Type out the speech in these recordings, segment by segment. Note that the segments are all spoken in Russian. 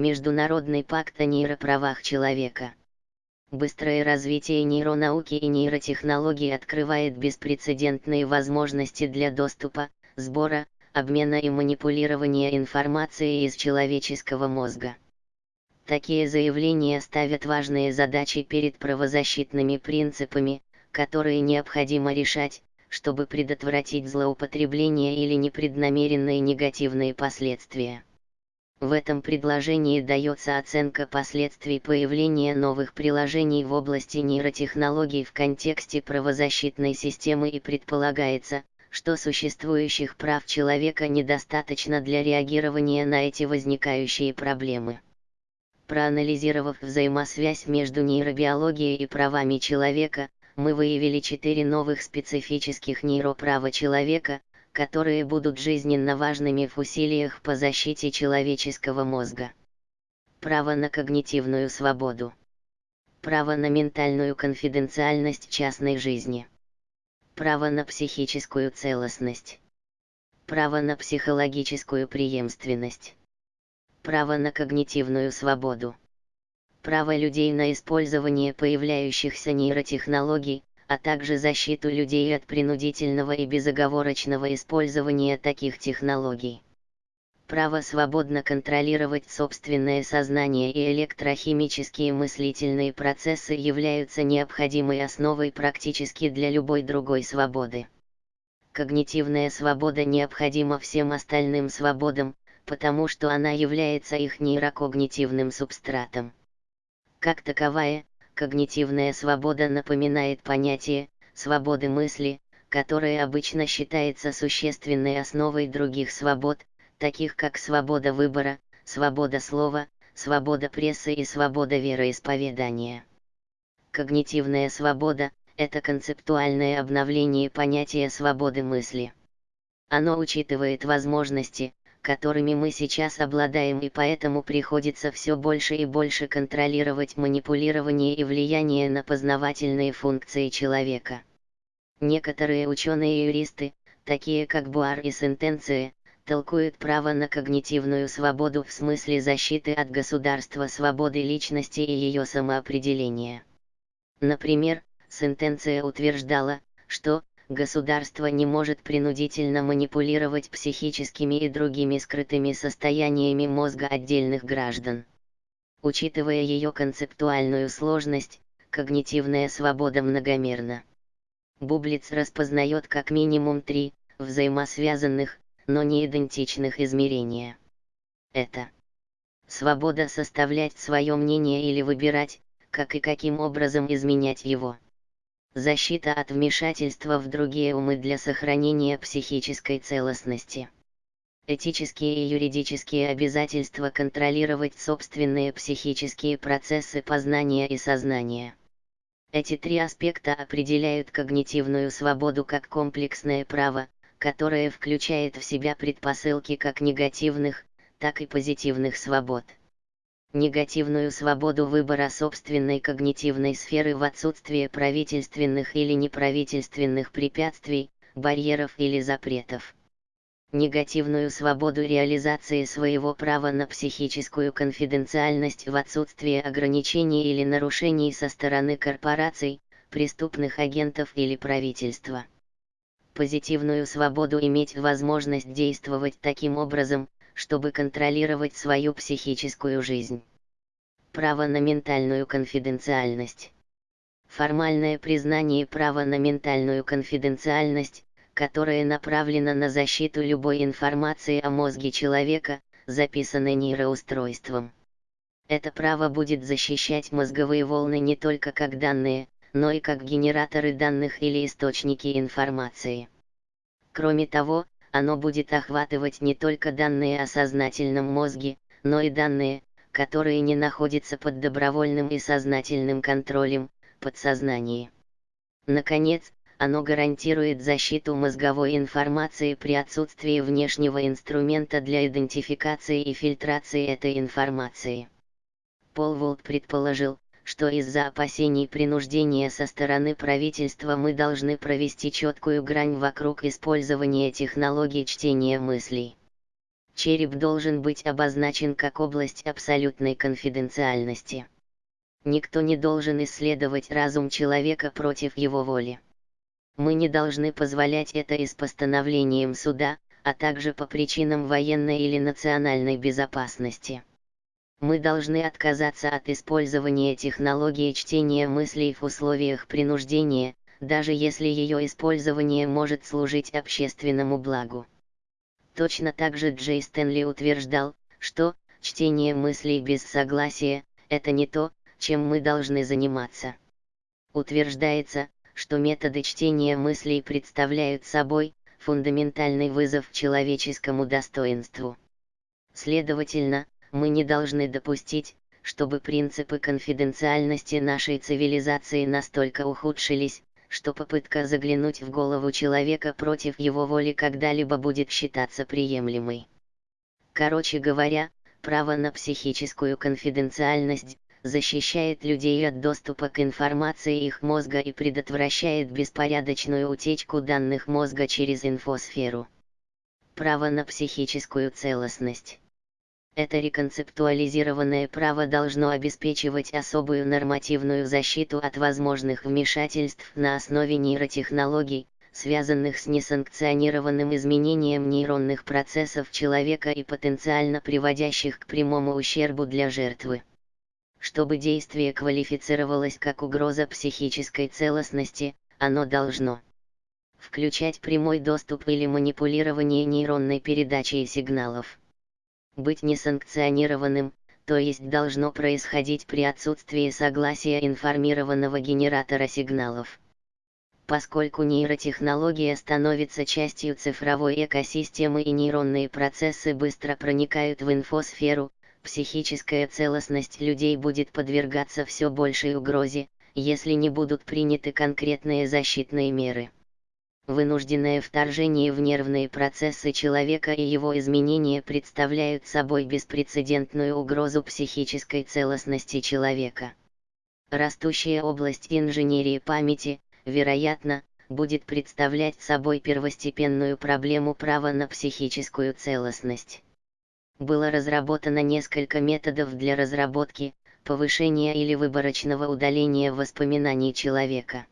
Международный пакт о нейроправах человека. Быстрое развитие нейронауки и нейротехнологий открывает беспрецедентные возможности для доступа, сбора, обмена и манипулирования информацией из человеческого мозга. Такие заявления ставят важные задачи перед правозащитными принципами, которые необходимо решать, чтобы предотвратить злоупотребление или непреднамеренные негативные последствия. В этом предложении дается оценка последствий появления новых приложений в области нейротехнологий в контексте правозащитной системы и предполагается, что существующих прав человека недостаточно для реагирования на эти возникающие проблемы. Проанализировав взаимосвязь между нейробиологией и правами человека, мы выявили четыре новых специфических нейроправа человека, которые будут жизненно важными в усилиях по защите человеческого мозга. Право на когнитивную свободу. Право на ментальную конфиденциальность частной жизни. Право на психическую целостность. Право на психологическую преемственность. Право на когнитивную свободу право людей на использование появляющихся нейротехнологий, а также защиту людей от принудительного и безоговорочного использования таких технологий. Право свободно контролировать собственное сознание и электрохимические мыслительные процессы являются необходимой основой практически для любой другой свободы. Когнитивная свобода необходима всем остальным свободам, потому что она является их нейрокогнитивным субстратом. Как таковая, когнитивная свобода напоминает понятие свободы мысли, которое обычно считается существенной основой других свобод, таких как свобода выбора, свобода слова, свобода прессы и свобода вероисповедания. Когнитивная свобода – это концептуальное обновление понятия свободы мысли. Оно учитывает возможности, которыми мы сейчас обладаем и поэтому приходится все больше и больше контролировать манипулирование и влияние на познавательные функции человека. Некоторые ученые и юристы, такие как Буар и Сентенция, толкуют право на когнитивную свободу в смысле защиты от государства свободы личности и ее самоопределения. Например, Сентенция утверждала, что, государство не может принудительно манипулировать психическими и другими скрытыми состояниями мозга отдельных граждан. Учитывая ее концептуальную сложность, когнитивная свобода многомерна. Бублиц распознает как минимум три, взаимосвязанных, но не идентичных измерения. Это свобода составлять свое мнение или выбирать, как и каким образом изменять его защита от вмешательства в другие умы для сохранения психической целостности. Этические и юридические обязательства контролировать собственные психические процессы познания и сознания. Эти три аспекта определяют когнитивную свободу как комплексное право, которое включает в себя предпосылки как негативных, так и позитивных свобод негативную свободу выбора собственной когнитивной сферы в отсутствие правительственных или неправительственных препятствий, барьеров или запретов. Негативную свободу реализации своего права на психическую конфиденциальность в отсутствие ограничений или нарушений со стороны корпораций, преступных агентов или правительства. Позитивную свободу иметь возможность действовать таким образом, чтобы контролировать свою психическую жизнь. Право на ментальную конфиденциальность. Формальное признание права на ментальную конфиденциальность, которое направлено на защиту любой информации о мозге человека, записанной нейроустройством. Это право будет защищать мозговые волны не только как данные, но и как генераторы данных или источники информации. Кроме того, оно будет охватывать не только данные о сознательном мозге, но и данные, которые не находятся под добровольным и сознательным контролем, подсознании. Наконец, оно гарантирует защиту мозговой информации при отсутствии внешнего инструмента для идентификации и фильтрации этой информации. Пол Волт предположил, что из-за опасений принуждения со стороны правительства мы должны провести четкую грань вокруг использования технологий чтения мыслей. череп должен быть обозначен как область абсолютной конфиденциальности. Никто не должен исследовать разум человека против его воли. Мы не должны позволять это и с постановлением суда, а также по причинам военной или национальной безопасности. Мы должны отказаться от использования технологии чтения мыслей в условиях принуждения, даже если ее использование может служить общественному благу. Точно так же Джей Стэнли утверждал, что чтение мыслей без согласия – это не то, чем мы должны заниматься. Утверждается, что методы чтения мыслей представляют собой фундаментальный вызов человеческому достоинству. Следовательно, мы не должны допустить, чтобы принципы конфиденциальности нашей цивилизации настолько ухудшились, что попытка заглянуть в голову человека против его воли когда-либо будет считаться приемлемой. Короче говоря, право на психическую конфиденциальность защищает людей от доступа к информации их мозга и предотвращает беспорядочную утечку данных мозга через инфосферу. Право на психическую целостность. Это реконцептуализированное право должно обеспечивать особую нормативную защиту от возможных вмешательств на основе нейротехнологий, связанных с несанкционированным изменением нейронных процессов человека и потенциально приводящих к прямому ущербу для жертвы. Чтобы действие квалифицировалось как угроза психической целостности, оно должно включать прямой доступ или манипулирование нейронной передачей сигналов быть несанкционированным, то есть должно происходить при отсутствии согласия информированного генератора сигналов. Поскольку нейротехнология становится частью цифровой экосистемы и нейронные процессы быстро проникают в инфосферу, психическая целостность людей будет подвергаться все большей угрозе, если не будут приняты конкретные защитные меры. Вынужденное вторжение в нервные процессы человека и его изменения представляют собой беспрецедентную угрозу психической целостности человека. Растущая область инженерии памяти, вероятно, будет представлять собой первостепенную проблему права на психическую целостность. Было разработано несколько методов для разработки, повышения или выборочного удаления воспоминаний человека.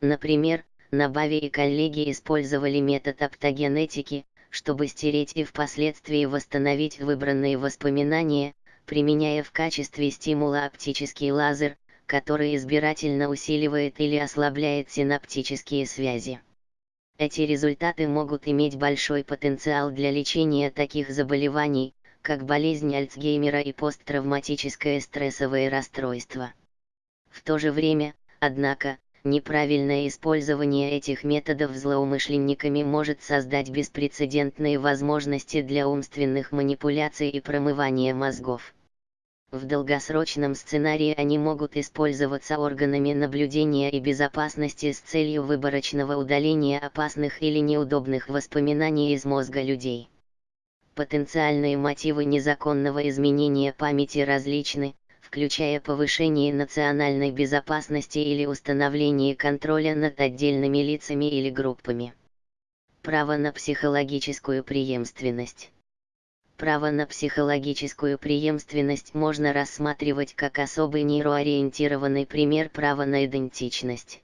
Например, Набави и коллеги использовали метод оптогенетики, чтобы стереть и впоследствии восстановить выбранные воспоминания, применяя в качестве стимула оптический лазер, который избирательно усиливает или ослабляет синаптические связи. Эти результаты могут иметь большой потенциал для лечения таких заболеваний, как болезнь Альцгеймера и посттравматическое стрессовое расстройство. В то же время, однако, Неправильное использование этих методов злоумышленниками может создать беспрецедентные возможности для умственных манипуляций и промывания мозгов. В долгосрочном сценарии они могут использоваться органами наблюдения и безопасности с целью выборочного удаления опасных или неудобных воспоминаний из мозга людей. Потенциальные мотивы незаконного изменения памяти различны, включая повышение национальной безопасности или установление контроля над отдельными лицами или группами. Право на психологическую преемственность. Право на психологическую преемственность можно рассматривать как особый нейроориентированный пример права на идентичность.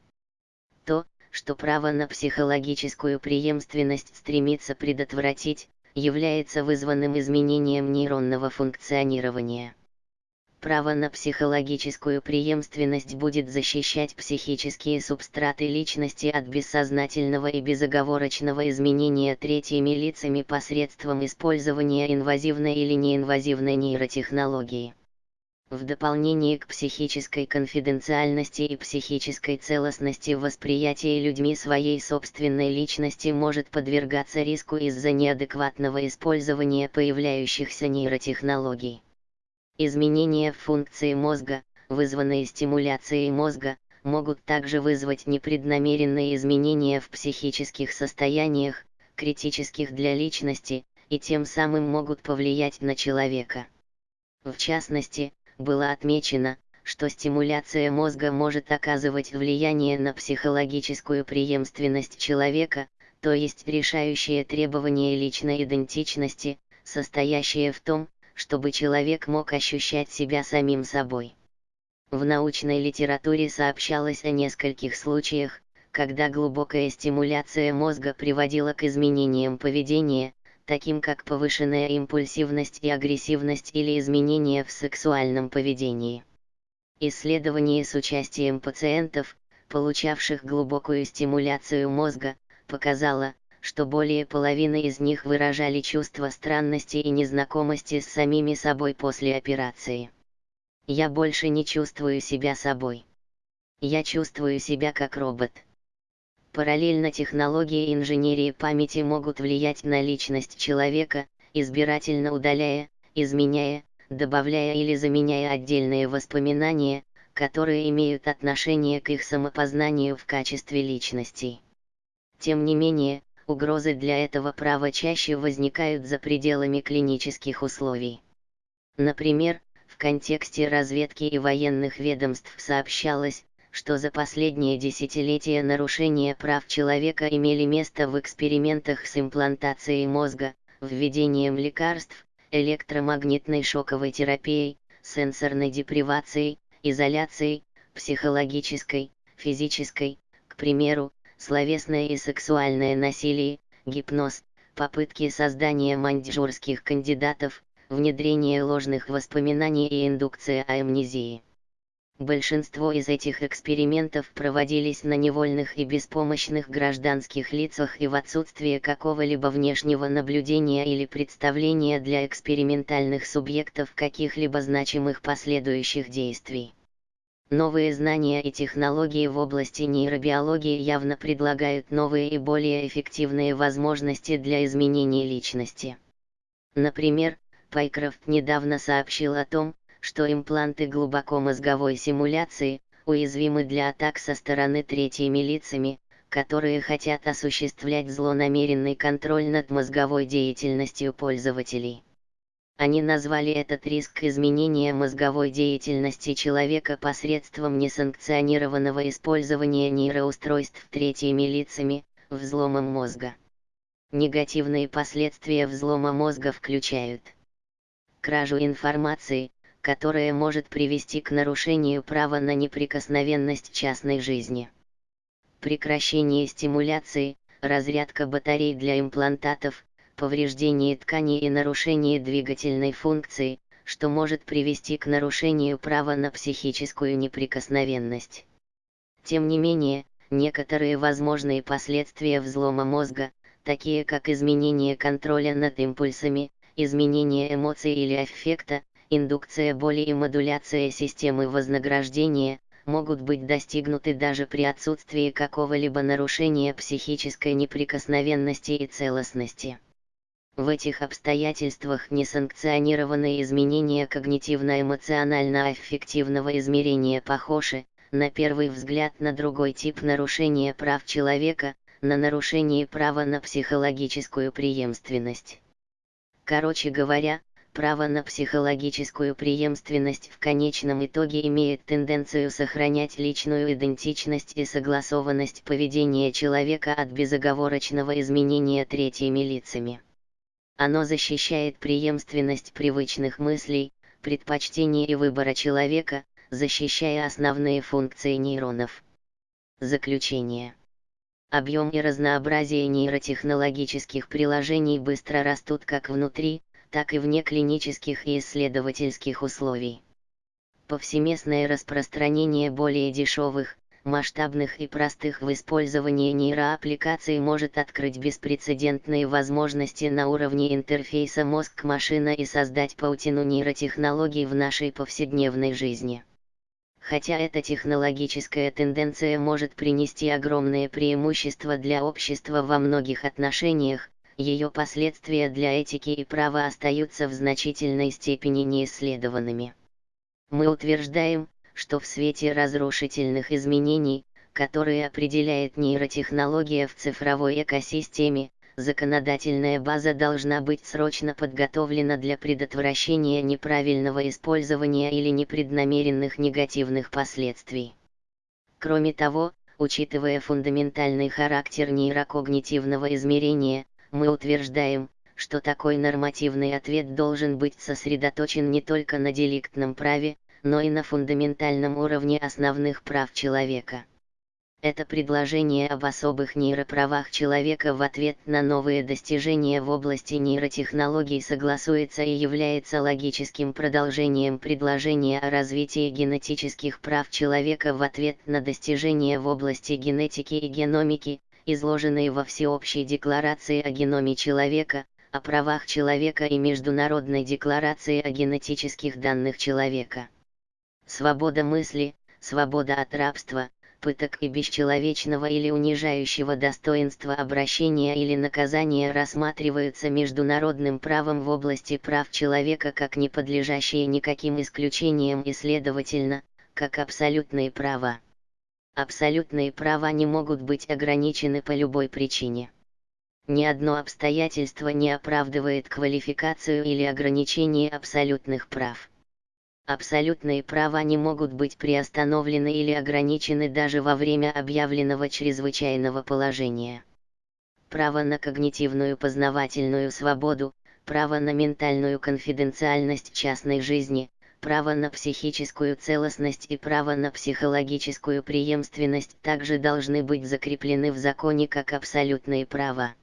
То, что право на психологическую преемственность стремится предотвратить, является вызванным изменением нейронного функционирования. Право на психологическую преемственность будет защищать психические субстраты личности от бессознательного и безоговорочного изменения третьими лицами посредством использования инвазивной или неинвазивной нейротехнологии. В дополнение к психической конфиденциальности и психической целостности восприятие людьми своей собственной личности может подвергаться риску из-за неадекватного использования появляющихся нейротехнологий. Изменения в функции мозга, вызванные стимуляцией мозга, могут также вызвать непреднамеренные изменения в психических состояниях, критических для личности, и тем самым могут повлиять на человека. В частности, было отмечено, что стимуляция мозга может оказывать влияние на психологическую преемственность человека, то есть решающие требования личной идентичности, состоящее в том, чтобы человек мог ощущать себя самим собой. В научной литературе сообщалось о нескольких случаях, когда глубокая стимуляция мозга приводила к изменениям поведения, таким как повышенная импульсивность и агрессивность или изменения в сексуальном поведении. Исследование с участием пациентов, получавших глубокую стимуляцию мозга, показало, что более половины из них выражали чувство странности и незнакомости с самими собой после операции. Я больше не чувствую себя собой. Я чувствую себя как робот. Параллельно технологии инженерии памяти могут влиять на личность человека, избирательно удаляя, изменяя, добавляя или заменяя отдельные воспоминания, которые имеют отношение к их самопознанию в качестве личностей. Тем не менее, угрозы для этого права чаще возникают за пределами клинических условий. Например, в контексте разведки и военных ведомств сообщалось, что за последние десятилетия нарушения прав человека имели место в экспериментах с имплантацией мозга, введением лекарств, электромагнитной шоковой терапией, сенсорной депривацией, изоляцией, психологической, физической, к примеру, словесное и сексуальное насилие, гипноз, попытки создания маньчжурских кандидатов, внедрение ложных воспоминаний и индукция амнезии. Большинство из этих экспериментов проводились на невольных и беспомощных гражданских лицах и в отсутствие какого-либо внешнего наблюдения или представления для экспериментальных субъектов каких-либо значимых последующих действий. Новые знания и технологии в области нейробиологии явно предлагают новые и более эффективные возможности для изменения личности. Например, Пайкрофт недавно сообщил о том, что импланты глубокомозговой симуляции уязвимы для атак со стороны третьими лицами, которые хотят осуществлять злонамеренный контроль над мозговой деятельностью пользователей. Они назвали этот риск изменения мозговой деятельности человека посредством несанкционированного использования нейроустройств третьими лицами, взломом мозга. Негативные последствия взлома мозга включают кражу информации, которая может привести к нарушению права на неприкосновенность частной жизни. Прекращение стимуляции, разрядка батарей для имплантатов, повреждение тканей и нарушение двигательной функции, что может привести к нарушению права на психическую неприкосновенность. Тем не менее, некоторые возможные последствия взлома мозга, такие как изменение контроля над импульсами, изменение эмоций или аффекта, индукция боли и модуляция системы вознаграждения, могут быть достигнуты даже при отсутствии какого-либо нарушения психической неприкосновенности и целостности. В этих обстоятельствах несанкционированные изменения когнитивно-эмоционально-аффективного измерения похожи, на первый взгляд на другой тип нарушения прав человека, на нарушение права на психологическую преемственность. Короче говоря, право на психологическую преемственность в конечном итоге имеет тенденцию сохранять личную идентичность и согласованность поведения человека от безоговорочного изменения третьими лицами. Оно защищает преемственность привычных мыслей, предпочтений и выбора человека, защищая основные функции нейронов. Заключение. Объем и разнообразие нейротехнологических приложений быстро растут как внутри, так и вне клинических и исследовательских условий. Повсеместное распространение более дешевых, масштабных и простых в использовании нейроаппликаций может открыть беспрецедентные возможности на уровне интерфейса мозг-машина и создать паутину нейротехнологий в нашей повседневной жизни. Хотя эта технологическая тенденция может принести огромные преимущества для общества во многих отношениях, ее последствия для этики и права остаются в значительной степени неисследованными. Мы утверждаем, что в свете разрушительных изменений, которые определяет нейротехнология в цифровой экосистеме, законодательная база должна быть срочно подготовлена для предотвращения неправильного использования или непреднамеренных негативных последствий. Кроме того, учитывая фундаментальный характер нейрокогнитивного измерения, мы утверждаем, что такой нормативный ответ должен быть сосредоточен не только на деликтном праве, но и на фундаментальном уровне основных прав человека. Это предложение об особых нейроправах человека в ответ на новые достижения в области нейротехнологий согласуется и является логическим продолжением предложения о развитии генетических прав человека в ответ на достижения в области генетики и геномики, изложенные во Всеобщей декларации о геноме человека, о правах человека и Международной декларации о генетических данных человека. Свобода мысли, свобода от рабства, пыток и бесчеловечного или унижающего достоинства обращения или наказания рассматриваются международным правом в области прав человека как не подлежащие никаким исключениям и следовательно, как абсолютные права. Абсолютные права не могут быть ограничены по любой причине. Ни одно обстоятельство не оправдывает квалификацию или ограничение абсолютных прав. Абсолютные права не могут быть приостановлены или ограничены даже во время объявленного чрезвычайного положения. Право на когнитивную познавательную свободу, право на ментальную конфиденциальность частной жизни, право на психическую целостность и право на психологическую преемственность также должны быть закреплены в законе как абсолютные права.